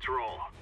Let's roll.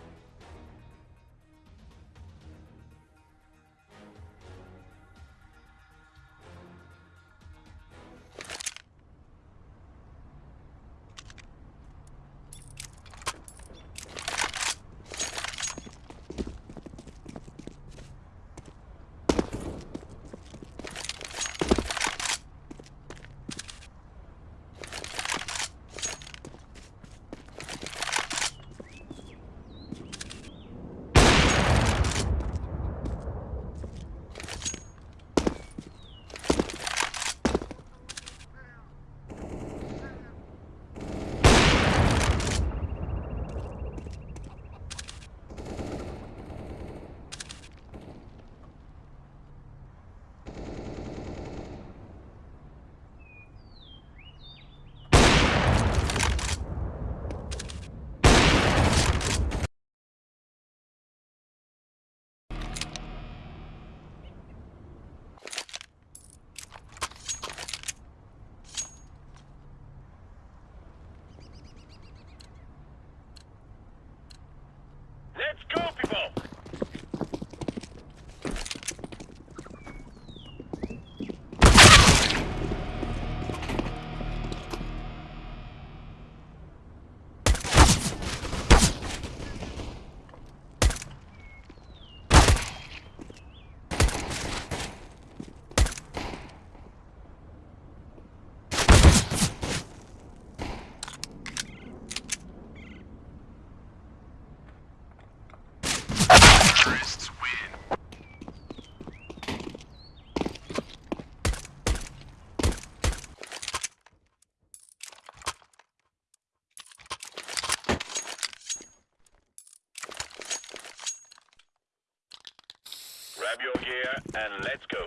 Grab your gear and let's go.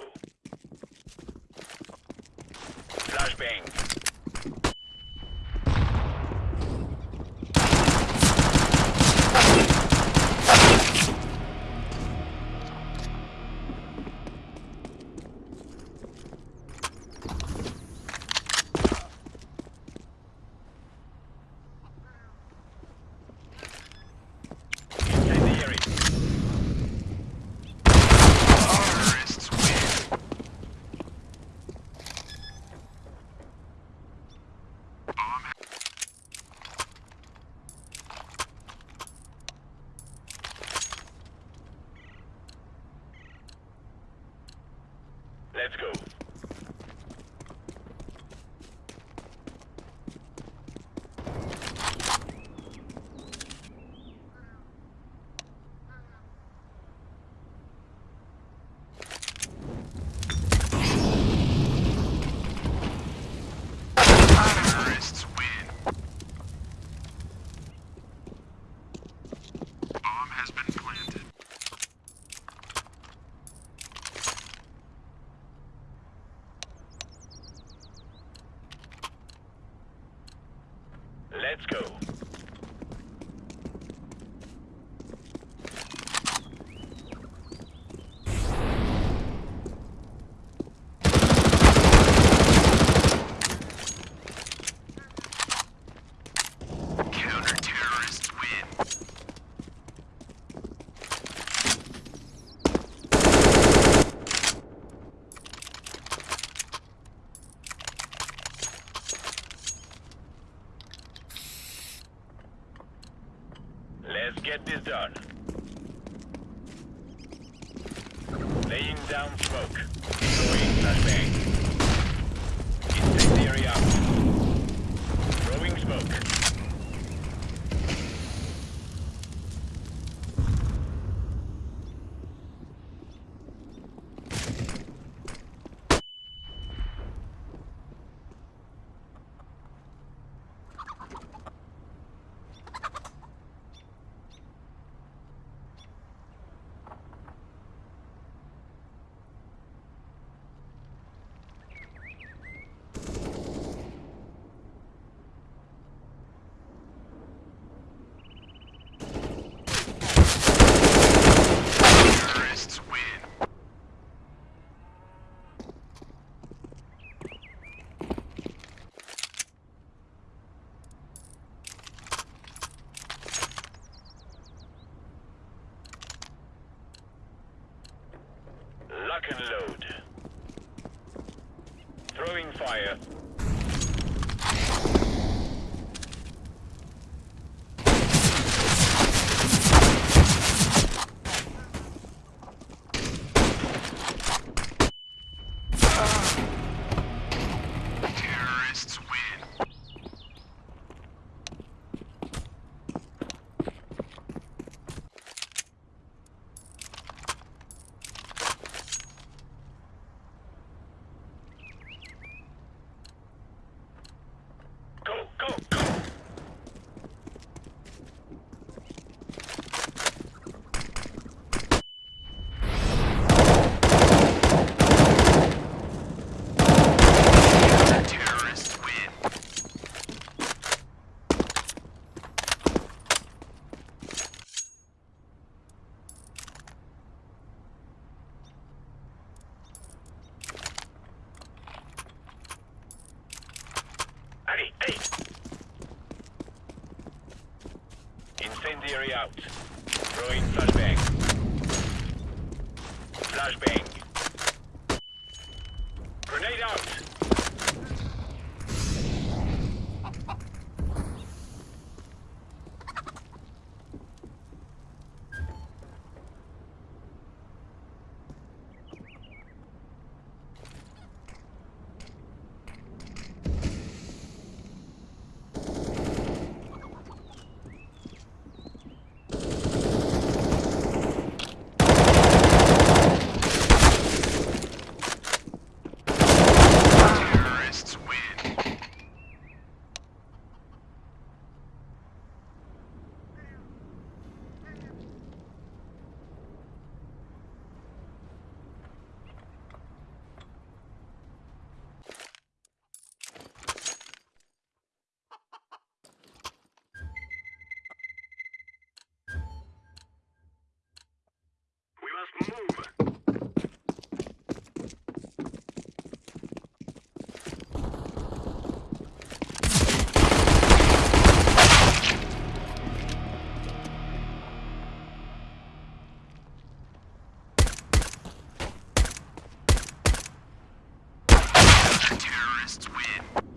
Flashbang. Incendiary. Terrorists win. Bomb Let's go. terrorists win. Bomb has been planted. Let's go. Counter-terrorists win. Let's get this done. Laying down smoke. Throwing flashbang. Incendiary out. Throwing smoke. can load. Throwing fire. Flashbang. terrorists win.